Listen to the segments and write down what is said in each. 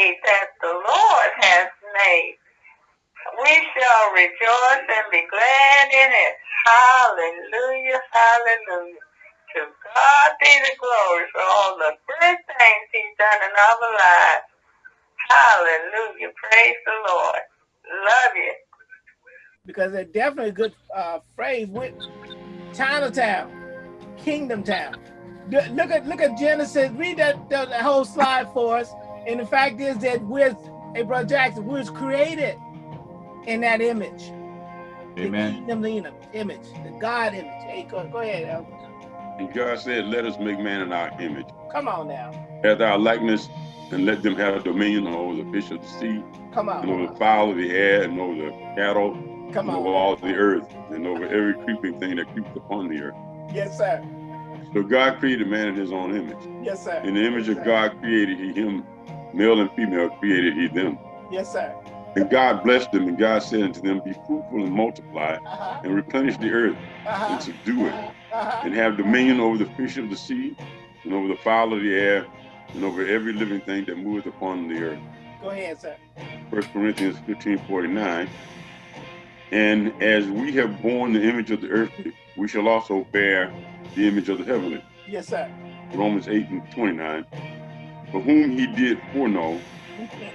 day that the Lord has made. We shall rejoice and be glad in it. Hallelujah, hallelujah. To God be the glory for all the good things he's done in our lives. Hallelujah, praise the Lord. Love you. Because it's definitely a good uh, phrase with Chinatown, Kingdom Town. Look at look at Genesis. Read that, that whole slide for us. And the fact is that we're, hey, Brother Jackson, we was created in that image. Amen. The kingdom image, the God image. Hey, go, go ahead. And God said, let us make man in our image. Come on now. After our likeness, and let them have dominion over the fish of the sea, Come on. and over the fowl of the air, and over the cattle, Come and on. over all the earth, and over every creeping thing that creeps upon the earth. Yes, sir. So God created man in his own image. Yes, sir. In the image of God created he him, male and female created he them. Yes, sir. And God blessed them, and God said unto them, Be fruitful and multiply, Uh-huh. and replenish the earth, Uh-huh. and subdue it, Uh-huh. and have dominion over the fish of the sea, and over the fowl of the air, and over every living thing that moveth upon the earth. Go ahead, sir. 1 Corinthians 15, 49. And as we have borne the image of the earthly, we shall also bear the image of the heavenly. Yes, sir. Romans 8 and 29. For whom he did foreknow,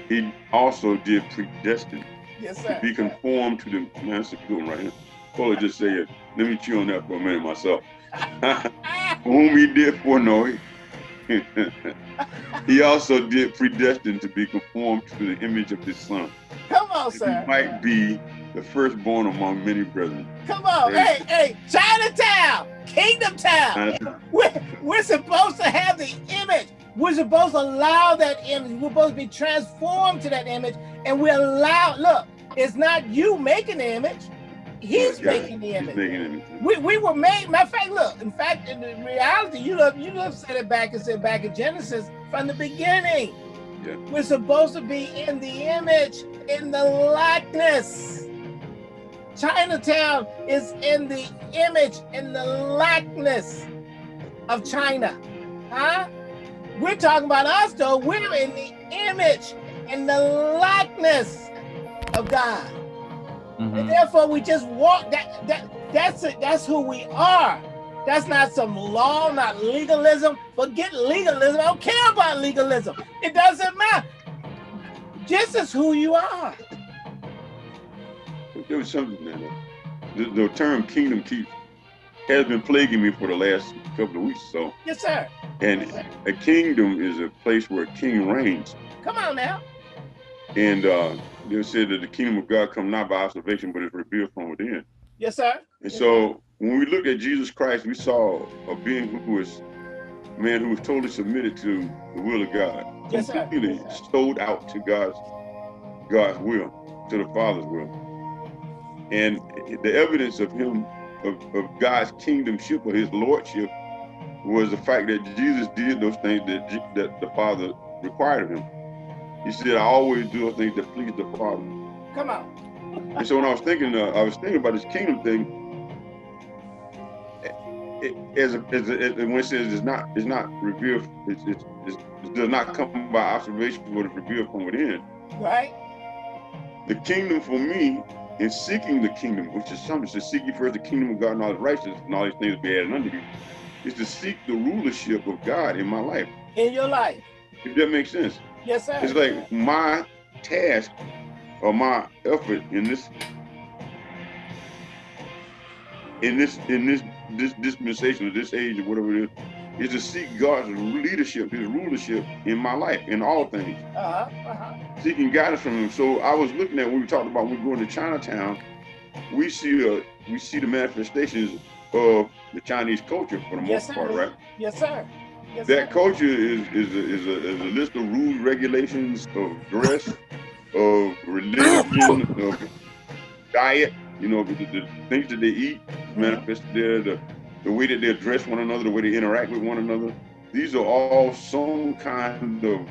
he also did predestine Yes, sir. to be conformed to the man, that's a good one right here. Fuller just say it. Let me chew on that for a minute myself. For whom he did foreknow, he, he also did predestine to be conformed to the image of his son. Come on, that He might be the firstborn among many brethren. Come on. Hey, hey, Chinatown, Kingdom Town. We're, we're supposed to have the image. We're supposed to allow that image. We're supposed to be transformed to that image. And we allow, look, it's not you making the image. He's Yeah, making the image. making it. We, we were made, matter of fact, look, in fact, in the reality, you look, you look, said it back and said back in Genesis from the beginning. Yeah. We're supposed to be in the image, in the likeness. Chinatown is in the image, in the likeness of China. Huh? We're talking about us though. We're in the image, in the likeness of God. And Mhm. therefore, we just walk. That that that's it. That's who we are. That's not some law, not legalism. Forget legalism. I don't care about legalism. It doesn't matter. This is who you are. There was something that uh, the, the term kingdom keep has been plaguing me for the last couple of weeks so. Yes, sir. And a kingdom is a place where a king reigns. Come on now. And uh, they said that the kingdom of God come not by observation, but is revealed from within. Yes, sir. And so when we look at Jesus Christ, we saw a being who was a man who was totally submitted to the will of God, Yes, sir. completely Yes, sir. sold out to God's God's will, to the Father's will. And the evidence of him, of, of God's kingdomship or his lordship, was the fact that Jesus did those things that, that the Father required of him. He said, I always do those things that please the Father. Come on. And so when I was thinking, uh, I was thinking about this kingdom thing. It, as, a, as, a, as when it says it's not, it's not revealed, it's, it's, it's, it does not come by observation, but it's revealed from within. Right? The kingdom for me, in seeking the kingdom, which is something to seek ye first the kingdom of God and all the righteousness, and all these things be added unto you, is to seek the rulership of God in my life. In your life. If that makes sense. Yes, sir. It's like my task or my effort in this in this in this this dispensation of this age or whatever it is, is to seek God's leadership, his rulership in my life, in all things. Uh-huh. Uh-huh. Seeking guidance from him. So I was looking at when we talked about when we going to Chinatown, we see uh we see the manifestations of the Chinese culture for the most sir. part, right? Yes, sir. Yes, That sir. culture is is a, is a, is a list of rules, regulations of dress, of religion, of diet. You know, the, the things that they eat manifested there, the the way that they address one another, the way they interact with one another. These are all some kind of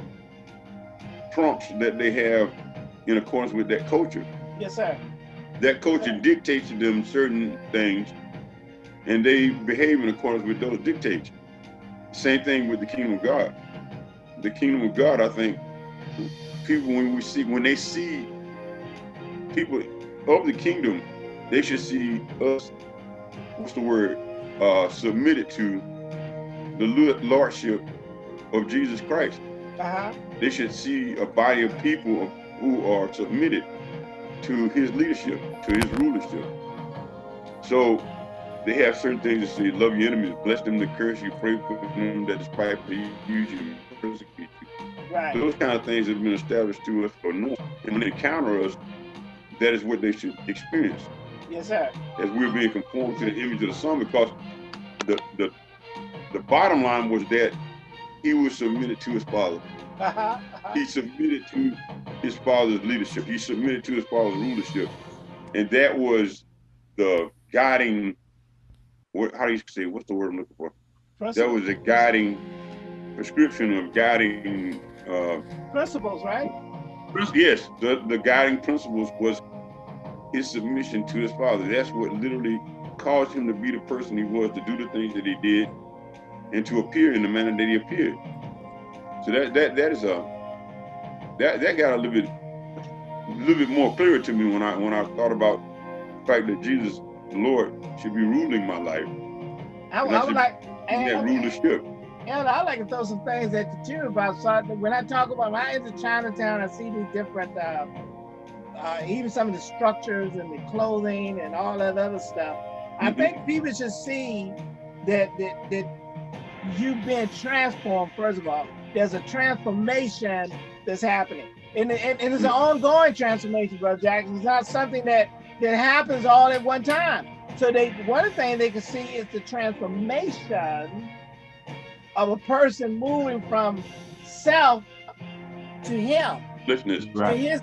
prompts that they have in accordance with that culture. Yes, sir. That culture dictates to them certain things, and they behave in accordance with those dictates. Same thing with the kingdom of God. The kingdom of God, I think, people when we see when they see people of the kingdom, they should see us, what's the word, uh, submitted to the lordship of Jesus Christ. Uh-huh. They should see a body of people who are submitted to his leadership, to his rulership. So they have certain things to say, love your enemies, bless them to curse you, pray for them that despitefully use you, persecute you. Right. Those kind of things have been established to us for no. And when they encounter us, that is what they should experience. Yes, sir. As we're being conformed to the image of the Son, because the the the bottom line was that he was submitted to his father. Uh -huh, uh -huh. He submitted to his father's leadership. He submitted to his father's rulership. And that was the guiding what how do you say what's the word I'm looking for? That was a guiding prescription of guiding uh, principles, right? Yes, the, the guiding principles was his submission to his father. That's what literally caused him to be the person he was, to do the things that he did, and to appear in the manner that he appeared. So that that that is a that that got a little bit a little bit more clear to me when I when I thought about the fact that Jesus the Lord should be ruling my life. I, I would like and, that rulership. And I like to throw some things at the too about so when I talk about when I enter Chinatown, I see these different uh, uh, even some of the structures and the clothing and all that other stuff. I mm-hmm. think people should see that that that you've been transformed. First of all, there's a transformation that's happening, and, and, and it's an ongoing transformation, brother Jackson. It's not something that that happens all at one time. So they one thing they can see is the transformation of a person moving from self to him. Listeners, right. To his,